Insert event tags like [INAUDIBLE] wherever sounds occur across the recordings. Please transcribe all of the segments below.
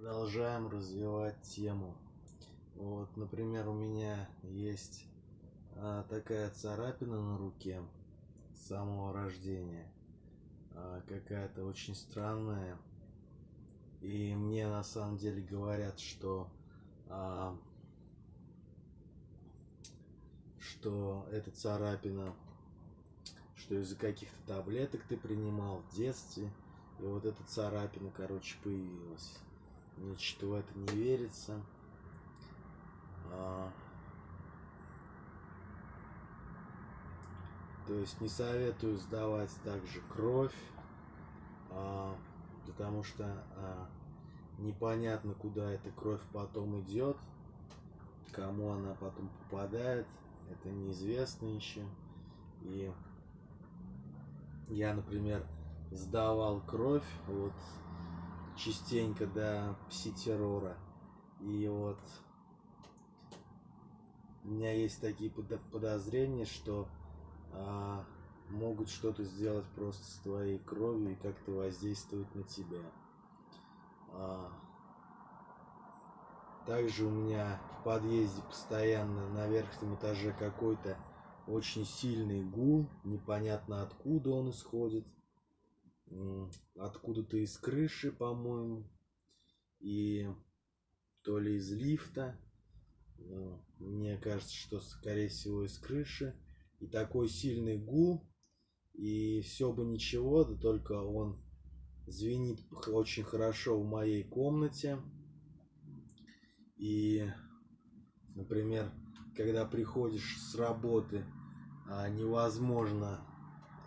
Продолжаем развивать тему. Вот, например, у меня есть а, такая царапина на руке с самого рождения. А, Какая-то очень странная. И мне на самом деле говорят, что а, что эта царапина, что из-за каких-то таблеток ты принимал в детстве, и вот эта царапина, короче, появилась. Мне что в это не верится. А, то есть не советую сдавать также кровь, а, потому что а, непонятно, куда эта кровь потом идет, кому она потом попадает, это неизвестно еще. И я, например, сдавал кровь вот частенько до пси-террора. И вот у меня есть такие подозрения, что а, могут что-то сделать просто с твоей кровью и как-то воздействовать на тебя. А, также у меня в подъезде постоянно на верхнем этаже какой-то очень сильный гул, непонятно откуда он исходит откуда-то из крыши, по-моему, и то ли из лифта. Мне кажется, что скорее всего из крыши. И такой сильный гул, и все бы ничего, да только он звенит очень хорошо в моей комнате. И, например, когда приходишь с работы, а, невозможно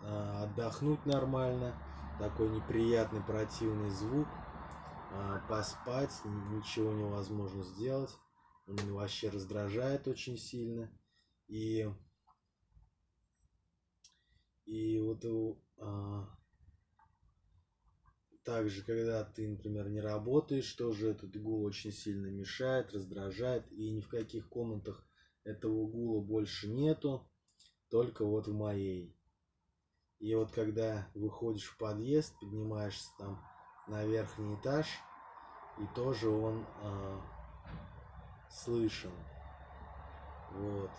а, отдохнуть нормально такой неприятный противный звук. А, поспать ничего невозможно сделать. Он вообще раздражает очень сильно. И и вот а, также когда ты например не работаешь тоже этот гул очень сильно мешает раздражает. И ни в каких комнатах этого гула больше нету только вот в моей и вот когда выходишь в подъезд, поднимаешься там на верхний этаж, и тоже он э, слышен. Вот.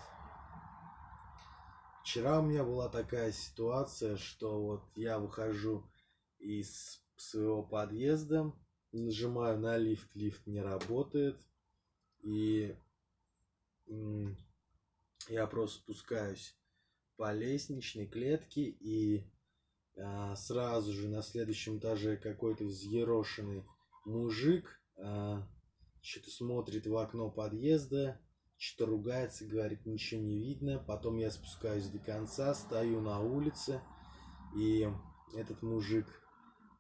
Вчера у меня была такая ситуация, что вот я выхожу из своего подъезда, нажимаю на лифт, лифт не работает, и я просто спускаюсь по лестничной клетке и а, сразу же на следующем этаже какой-то взъерошенный мужик а, что-то смотрит в окно подъезда, что-то ругается, говорит, ничего не видно. Потом я спускаюсь до конца, стою на улице, и этот мужик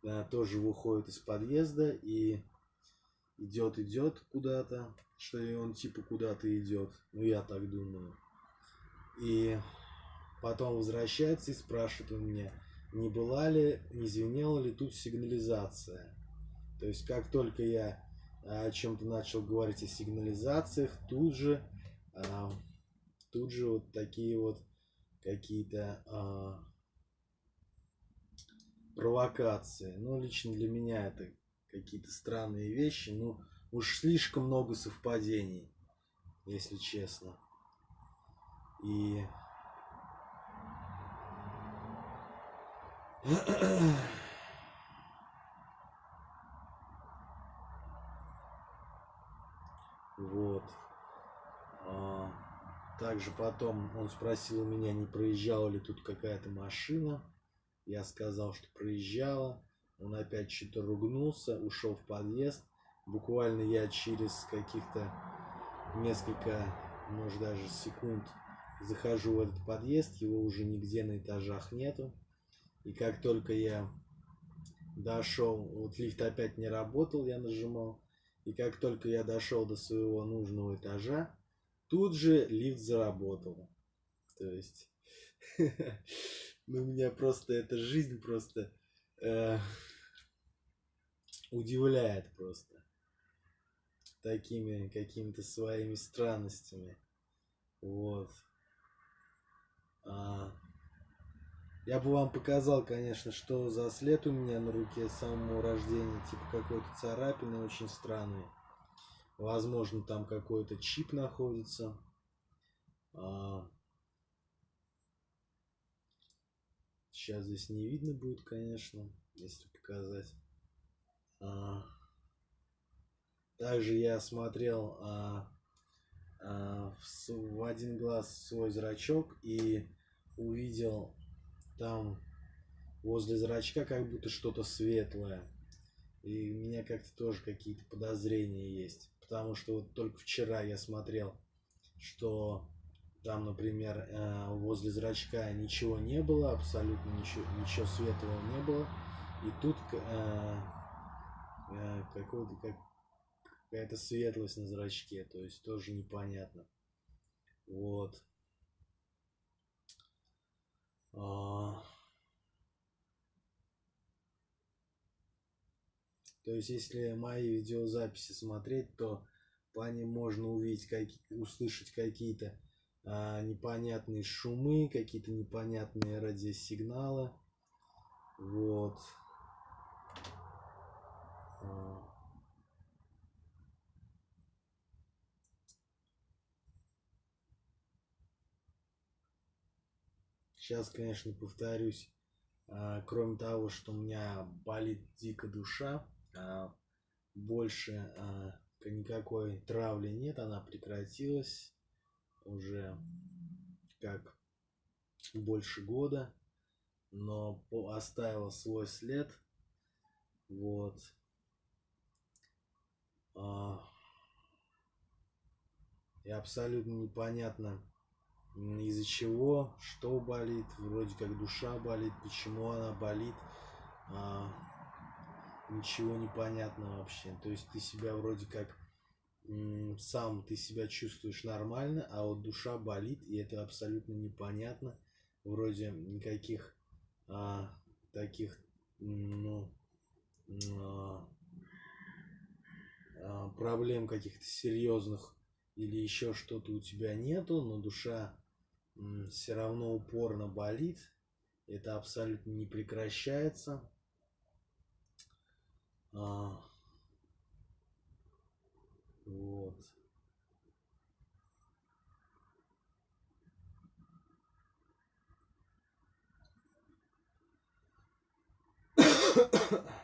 а, тоже выходит из подъезда и идет, идет куда-то, что он типа куда-то идет. Ну, я так думаю. И Потом возвращается и спрашивает у меня, не была ли, не звенела ли тут сигнализация. То есть, как только я о чем-то начал говорить о сигнализациях, тут же, а, тут же вот такие вот какие-то а, провокации. Ну, лично для меня это какие-то странные вещи. Ну, уж слишком много совпадений, если честно. И Вот. А, также потом он спросил меня, не проезжала ли тут какая-то машина. Я сказал, что проезжала. Он опять что-то ругнулся, ушел в подъезд. Буквально я через каких-то несколько, может даже секунд захожу в этот подъезд. Его уже нигде на этажах нету. И как только я дошел, вот лифт опять не работал, я нажимал. И как только я дошел до своего нужного этажа, тут же лифт заработал. То есть, [LAUGHS] ну меня просто эта жизнь просто э, удивляет просто такими какими-то своими странностями. Вот. А, Я бы вам показал, конечно, что за след у меня на руке с самого рождения. Типа какой-то царапины очень странный. Возможно, там какой-то чип находится. А... Сейчас здесь не видно будет, конечно, если показать. А... Также я смотрел а, а, в, в один глаз свой зрачок и увидел там возле зрачка как будто что-то светлое. И у меня как-то тоже какие-то подозрения есть. Потому что вот только вчера я смотрел, что там, например, э, возле зрачка ничего не было, абсолютно ничего, ничего светлого не было. И тут э, э, какой-то как, какая-то светлость на зрачке, то есть тоже непонятно. Вот. А... То есть, если мои видеозаписи смотреть, то по ним можно увидеть, как, услышать какие-то а, непонятные шумы, какие-то непонятные радиосигналы. Вот. А... Сейчас, конечно, повторюсь, а, кроме того, что у меня болит дико душа, больше а, никакой травли нет, она прекратилась уже как больше года, но оставила свой след. Вот. И абсолютно непонятно, из-за чего, что болит, вроде как душа болит, почему она болит ничего не понятно вообще. То есть ты себя вроде как сам ты себя чувствуешь нормально, а вот душа болит, и это абсолютно непонятно. Вроде никаких а, таких, ну, а, а, проблем каких-то серьезных или еще что-то у тебя нету, но душа все равно упорно болит. Это абсолютно не прекращается. А, вот. [COUGHS] [COUGHS]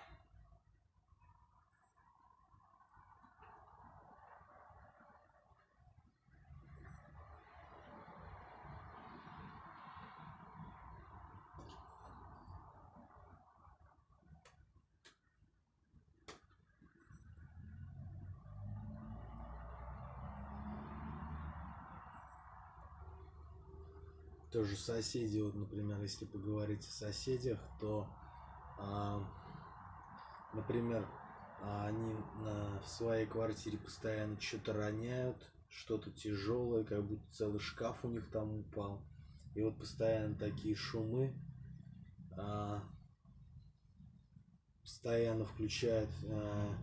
тоже соседи, вот, например, если поговорить о соседях, то, а, например, они на, в своей квартире постоянно что-то роняют, что-то тяжелое, как будто целый шкаф у них там упал. И вот постоянно такие шумы, а, постоянно включают а,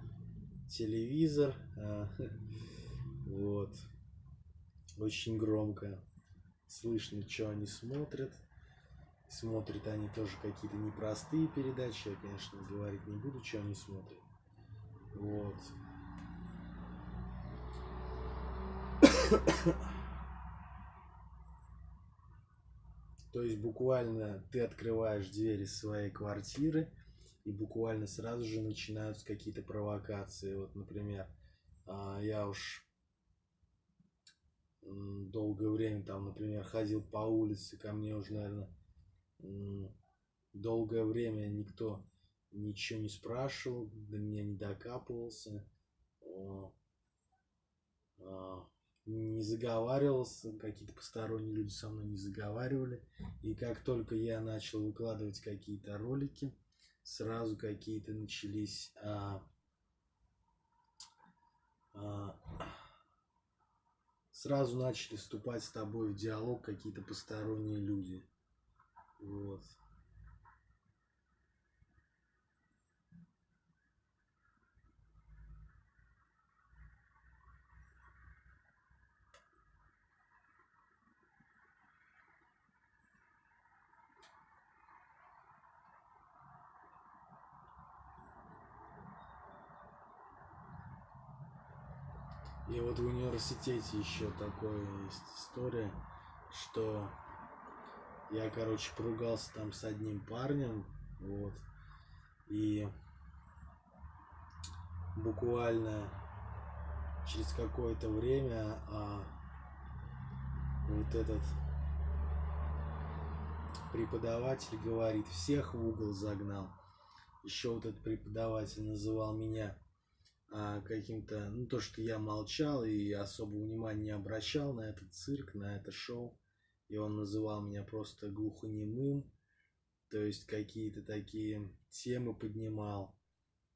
телевизор, а, [LAUGHS] вот, очень громко слышно, что они смотрят. Смотрят они тоже какие-то непростые передачи. Я, конечно, говорить не буду, что они смотрят. Вот. То есть буквально ты открываешь двери своей квартиры, и буквально сразу же начинаются какие-то провокации. Вот, например, а, я уж долгое время там, например, ходил по улице, ко мне уже, наверное, долгое время никто ничего не спрашивал, до меня не докапывался, а, не заговаривался, какие-то посторонние люди со мной не заговаривали. И как только я начал выкладывать какие-то ролики, сразу какие-то начались а, а, сразу начали вступать с тобой в диалог какие-то посторонние люди. Вот. И вот в университете еще такое есть история, что я, короче, поругался там с одним парнем, вот, и буквально через какое-то время а, вот этот преподаватель говорит, всех в угол загнал. Еще вот этот преподаватель называл меня а, каким-то, ну то, что я молчал и особо внимания не обращал на этот цирк, на это шоу. И он называл меня просто глухонемым, то есть какие-то такие темы поднимал.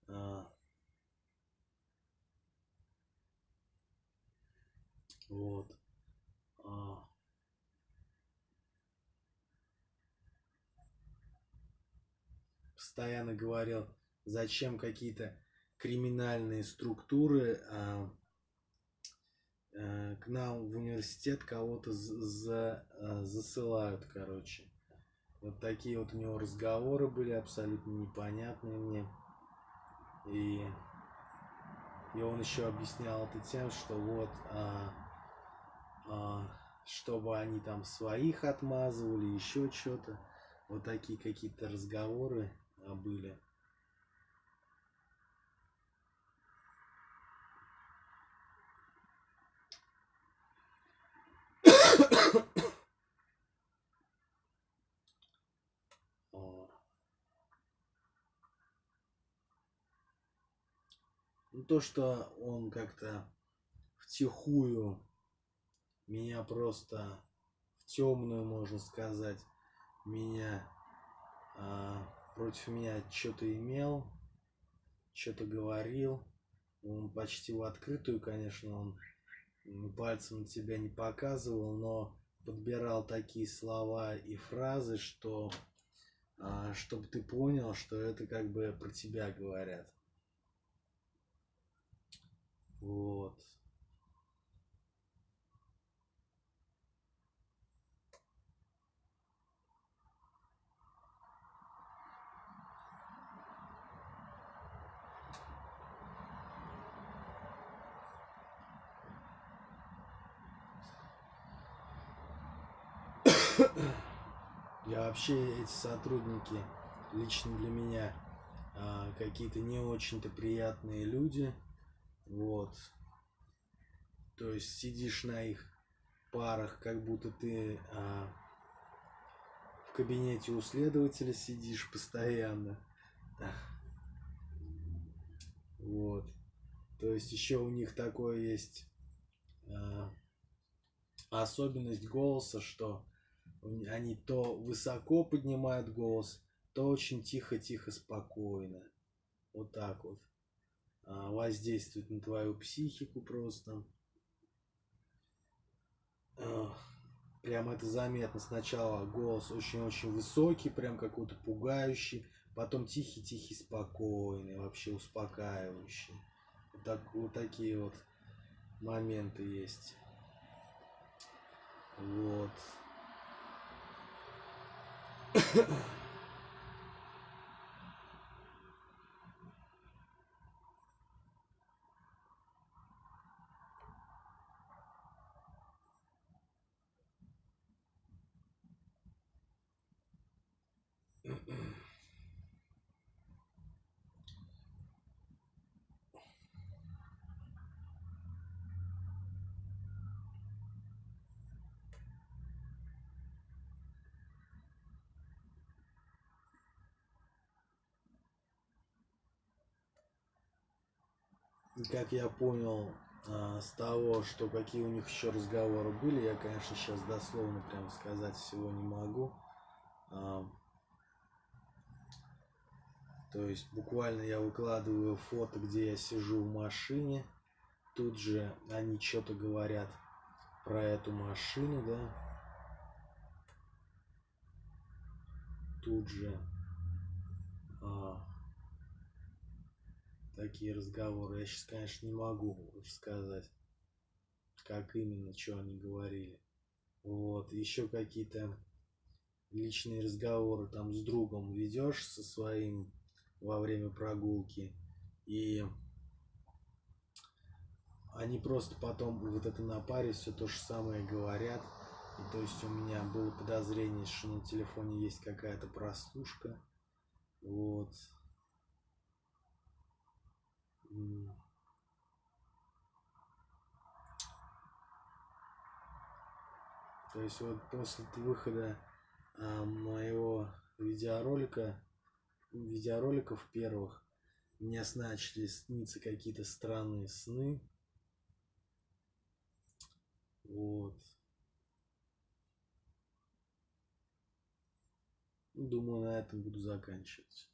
А, вот. А, постоянно говорил, зачем какие-то криминальные структуры а, а, к нам в университет кого-то за, а, засылают, короче. Вот такие вот у него разговоры были абсолютно непонятные мне. И, и он еще объяснял это тем, что вот, а, а, чтобы они там своих отмазывали, еще что-то. Вот такие какие-то разговоры а, были. Ну, то, что он как-то втихую меня просто в темную, можно сказать, меня а, против меня что-то имел, что-то говорил. Он почти в открытую, конечно, он пальцем тебя не показывал, но подбирал такие слова и фразы, что а, чтобы ты понял, что это как бы про тебя говорят. Вот. [COUGHS] Я вообще эти сотрудники лично для меня а, какие-то не очень-то приятные люди. Вот. То есть сидишь на их парах, как будто ты а, в кабинете у следователя сидишь постоянно. Вот. То есть еще у них такое есть а, особенность голоса, что они то высоко поднимают голос, то очень тихо-тихо, спокойно. Вот так вот. А, воздействует на твою психику просто. Прям это заметно. Сначала голос очень-очень высокий, прям какой-то пугающий. Потом тихий-тихий, спокойный, вообще успокаивающий. Вот, так, вот такие вот моменты есть. Вот. Как я понял а, с того, что какие у них еще разговоры были, я, конечно, сейчас дословно прям сказать всего не могу. А, то есть буквально я выкладываю фото, где я сижу в машине. Тут же они что-то говорят про эту машину, да. Тут же а, такие разговоры. Я сейчас, конечно, не могу рассказать, как именно, что они говорили. Вот, еще какие-то личные разговоры там с другом ведешь со своим во время прогулки. И они просто потом вот это на паре все то же самое говорят. И то есть у меня было подозрение, что на телефоне есть какая-то простушка. Вот. То есть вот после выхода а, моего видеоролика, видеороликов первых, мне начали сниться какие-то странные сны. Вот. Думаю, на этом буду заканчивать.